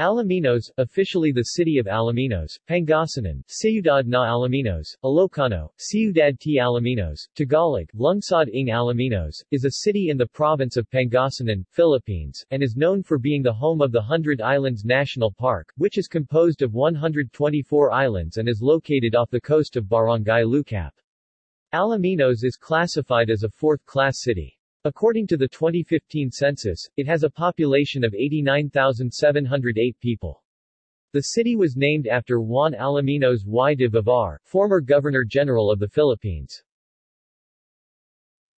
Alaminos, officially the city of Alaminos, Pangasinan, Ciudad na Alaminos, Ilocano, Ciudad t Alaminos, Tagalog, Lungsod ng Alaminos, is a city in the province of Pangasinan, Philippines, and is known for being the home of the Hundred Islands National Park, which is composed of 124 islands and is located off the coast of Barangay Lucap. Alaminos is classified as a fourth-class city. According to the 2015 census, it has a population of 89,708 people. The city was named after Juan Alaminos y de Vivar, former Governor-General of the Philippines.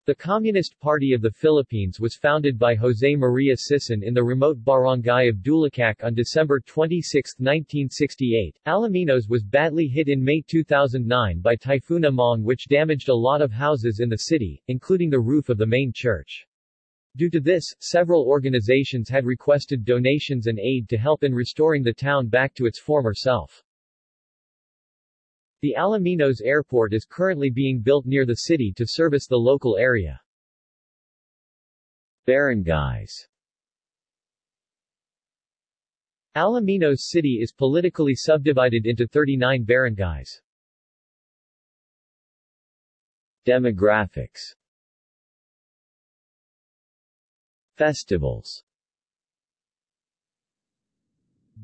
The Communist Party of the Philippines was founded by Jose Maria Sison in the remote barangay of Dulacac on December 26, 1968. Alaminos was badly hit in May 2009 by Typhoon Emong which damaged a lot of houses in the city, including the roof of the main church. Due to this, several organizations had requested donations and aid to help in restoring the town back to its former self. The Alaminos Airport is currently being built near the city to service the local area. Barangays Alaminos City is politically subdivided into 39 barangays. Demographics Festivals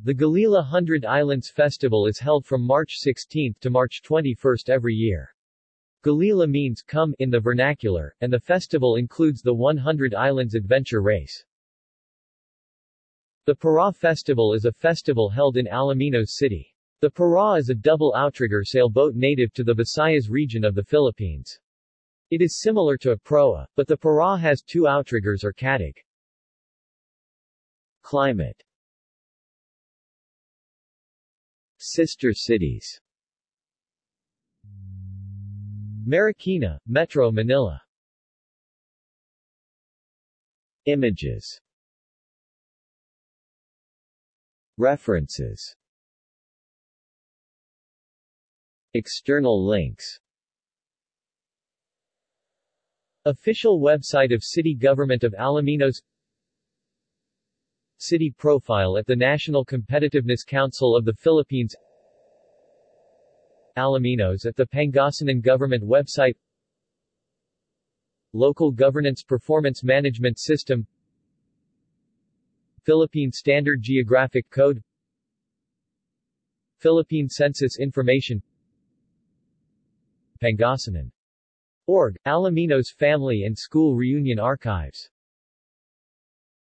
the Galila Hundred Islands Festival is held from March 16 to March 21 every year. Galila means come in the vernacular, and the festival includes the 100 Islands Adventure Race. The Paraw Festival is a festival held in Alaminos City. The Paraw is a double outrigger sailboat native to the Visayas region of the Philippines. It is similar to a proa, but the Paraw has two outriggers or katig. Climate Sister cities. Marikina, Metro Manila. Images. References. External links. Official website of City Government of Alaminos City profile at the National Competitiveness Council of the Philippines. Alaminos at the Pangasinan Government website. Local Governance Performance Management System. Philippine Standard Geographic Code. Philippine Census Information. Pangasinan. Org, Alaminos Family and School Reunion Archives